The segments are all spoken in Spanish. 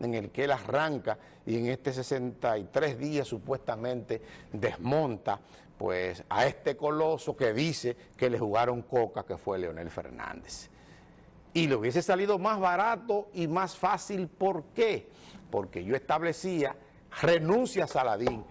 en el que él arranca y en este 63 días supuestamente desmonta pues a este coloso que dice que le jugaron coca que fue Leonel Fernández. Y le hubiese salido más barato y más fácil, ¿por qué? Porque yo establecía renuncia a Saladín,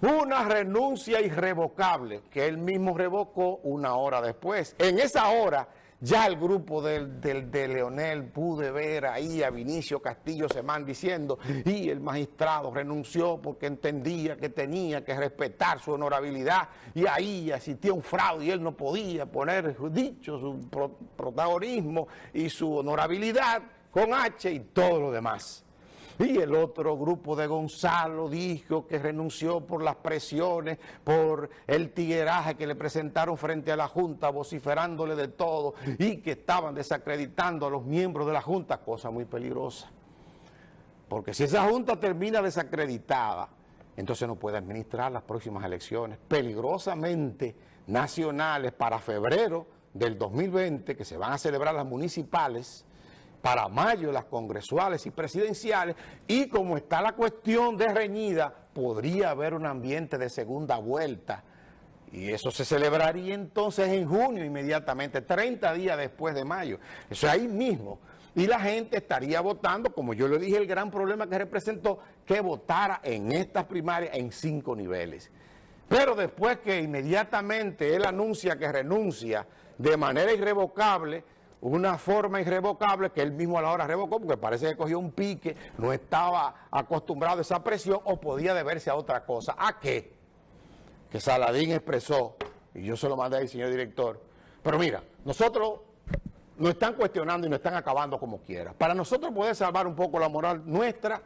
una renuncia irrevocable que él mismo revocó una hora después. En esa hora ya el grupo del, de Leonel pude ver ahí a Vinicio Castillo Semán diciendo y el magistrado renunció porque entendía que tenía que respetar su honorabilidad y ahí existía un fraude y él no podía poner dicho su protagonismo y su honorabilidad con H y todo lo demás. Y el otro grupo de Gonzalo dijo que renunció por las presiones, por el tigueraje que le presentaron frente a la Junta, vociferándole de todo, y que estaban desacreditando a los miembros de la Junta, cosa muy peligrosa. Porque si esa Junta termina desacreditada, entonces no puede administrar las próximas elecciones peligrosamente nacionales para febrero del 2020, que se van a celebrar las municipales, para mayo las congresuales y presidenciales y como está la cuestión de reñida, podría haber un ambiente de segunda vuelta y eso se celebraría entonces en junio inmediatamente, 30 días después de mayo, eso ahí mismo. Y la gente estaría votando, como yo le dije, el gran problema que representó, que votara en estas primarias en cinco niveles. Pero después que inmediatamente él anuncia que renuncia de manera irrevocable, una forma irrevocable que él mismo a la hora revocó porque parece que cogió un pique, no estaba acostumbrado a esa presión o podía deberse a otra cosa. ¿A qué? Que Saladín expresó, y yo se lo mandé al señor director, pero mira, nosotros nos están cuestionando y nos están acabando como quiera. Para nosotros poder salvar un poco la moral nuestra,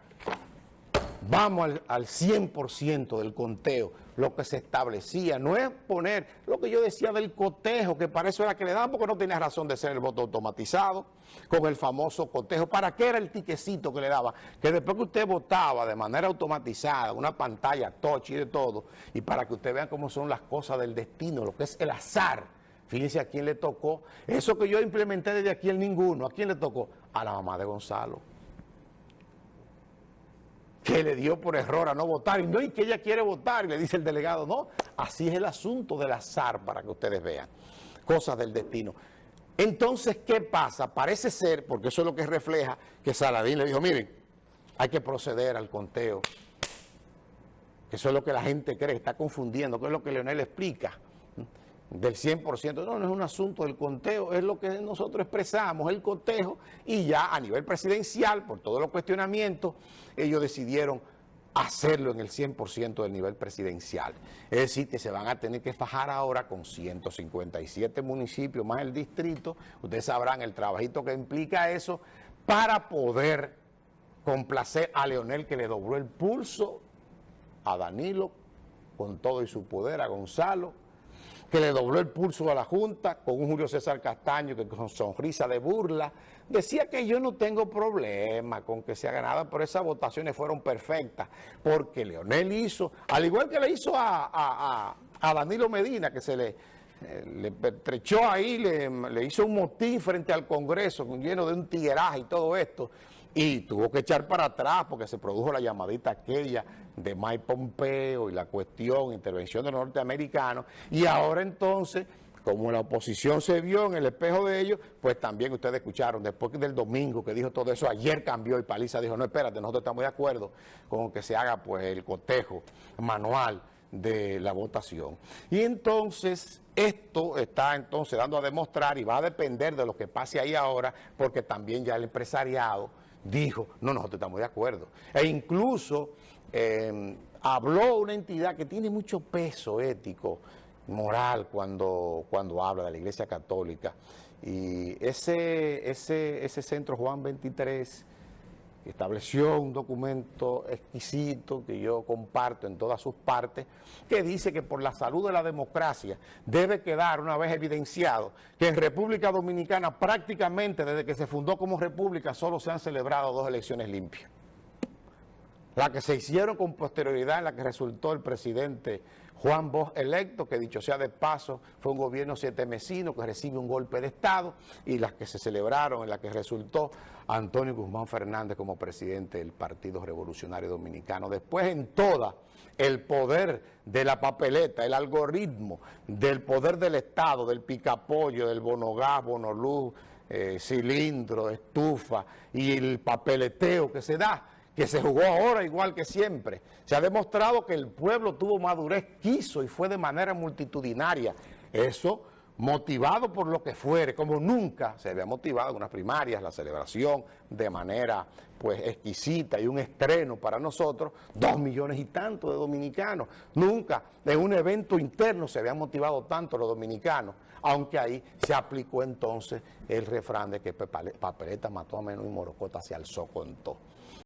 vamos al, al 100% del conteo, lo que se establecía. No es poner lo que yo decía del cotejo, que para eso era que le daban, porque no tenía razón de ser el voto automatizado, con el famoso cotejo. ¿Para qué era el tiquecito que le daba? Que después que usted votaba de manera automatizada, una pantalla touch y de todo, y para que usted vea cómo son las cosas del destino, lo que es el azar, Fíjense a quién le tocó. Eso que yo implementé desde aquí en ninguno. ¿A quién le tocó? A la mamá de Gonzalo le dio por error a no votar, y no, y que ella quiere votar, y le dice el delegado, no, así es el asunto del azar, para que ustedes vean, cosas del destino. Entonces, ¿qué pasa? Parece ser, porque eso es lo que refleja, que Saladín le dijo, miren, hay que proceder al conteo, eso es lo que la gente cree, está confundiendo, que es lo que Leonel explica, del 100%. No, no es un asunto del conteo, es lo que nosotros expresamos, el cotejo, y ya a nivel presidencial, por todos los cuestionamientos, ellos decidieron hacerlo en el 100% del nivel presidencial. Es decir, que se van a tener que fajar ahora con 157 municipios más el distrito, ustedes sabrán el trabajito que implica eso, para poder complacer a Leonel que le dobló el pulso a Danilo con todo y su poder, a Gonzalo, que le dobló el pulso a la Junta con un Julio César Castaño que con sonrisa de burla decía que yo no tengo problema con que se haga nada, pero esas votaciones fueron perfectas, porque Leonel hizo, al igual que le hizo a, Danilo Medina, que se le, eh, le pertrechó ahí, le, le, hizo un motín frente al Congreso, lleno de un tigueraje y todo esto, y tuvo que echar para atrás porque se produjo la llamadita aquella de Mike Pompeo y la cuestión, intervención de los norteamericanos, y ahora entonces, como la oposición se vio en el espejo de ellos, pues también ustedes escucharon, después del domingo que dijo todo eso, ayer cambió y Paliza dijo, no, espérate, nosotros estamos de acuerdo con que se haga pues el cotejo manual de la votación. Y entonces esto está entonces dando a demostrar y va a depender de lo que pase ahí ahora, porque también ya el empresariado dijo, no, nosotros estamos de acuerdo. E incluso eh, habló una entidad que tiene mucho peso ético, moral, cuando, cuando habla de la Iglesia Católica. Y ese, ese, ese centro Juan 23 estableció un documento exquisito que yo comparto en todas sus partes, que dice que por la salud de la democracia debe quedar una vez evidenciado que en República Dominicana prácticamente desde que se fundó como república solo se han celebrado dos elecciones limpias. La que se hicieron con posterioridad en la que resultó el presidente Juan Bosch electo, que dicho sea de paso, fue un gobierno siete mesino que recibe un golpe de Estado, y las que se celebraron en la que resultó Antonio Guzmán Fernández como presidente del Partido Revolucionario Dominicano. Después en toda el poder de la papeleta, el algoritmo del poder del Estado, del picapollo, del bonogás, bonoluz, eh, cilindro, estufa y el papeleteo que se da, que se jugó ahora igual que siempre. Se ha demostrado que el pueblo tuvo madurez, quiso y fue de manera multitudinaria. Eso motivado por lo que fuere, como nunca se había motivado en unas primarias, la celebración de manera pues exquisita y un estreno para nosotros, dos millones y tanto de dominicanos. Nunca en un evento interno se habían motivado tanto los dominicanos, aunque ahí se aplicó entonces el refrán de que papeleta mató a menos y morocota se alzó con todo.